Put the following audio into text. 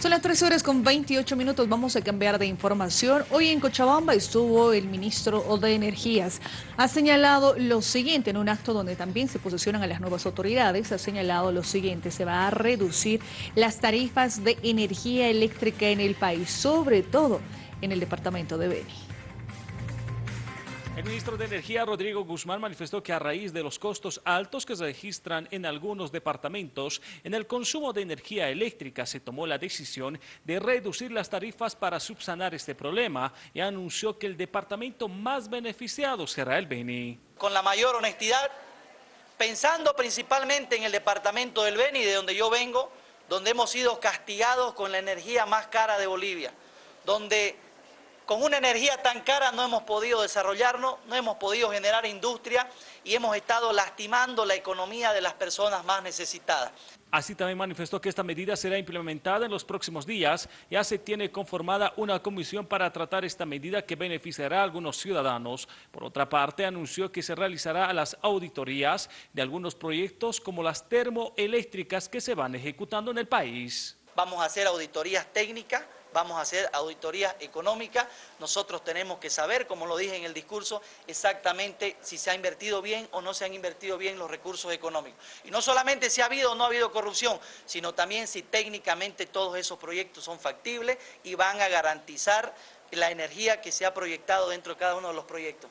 Son las 13 horas con 28 minutos, vamos a cambiar de información. Hoy en Cochabamba estuvo el ministro de Energías. Ha señalado lo siguiente en un acto donde también se posicionan a las nuevas autoridades. Ha señalado lo siguiente, se va a reducir las tarifas de energía eléctrica en el país, sobre todo en el departamento de Beni. El ministro de Energía, Rodrigo Guzmán, manifestó que a raíz de los costos altos que se registran en algunos departamentos en el consumo de energía eléctrica, se tomó la decisión de reducir las tarifas para subsanar este problema y anunció que el departamento más beneficiado será el Beni. Con la mayor honestidad, pensando principalmente en el departamento del Beni, de donde yo vengo, donde hemos sido castigados con la energía más cara de Bolivia, donde con una energía tan cara no hemos podido desarrollarnos, no hemos podido generar industria y hemos estado lastimando la economía de las personas más necesitadas. Así también manifestó que esta medida será implementada en los próximos días. Ya se tiene conformada una comisión para tratar esta medida que beneficiará a algunos ciudadanos. Por otra parte, anunció que se realizará las auditorías de algunos proyectos como las termoeléctricas que se van ejecutando en el país. Vamos a hacer auditorías técnicas vamos a hacer auditoría económica, nosotros tenemos que saber, como lo dije en el discurso, exactamente si se ha invertido bien o no se han invertido bien los recursos económicos. Y no solamente si ha habido o no ha habido corrupción, sino también si técnicamente todos esos proyectos son factibles y van a garantizar la energía que se ha proyectado dentro de cada uno de los proyectos.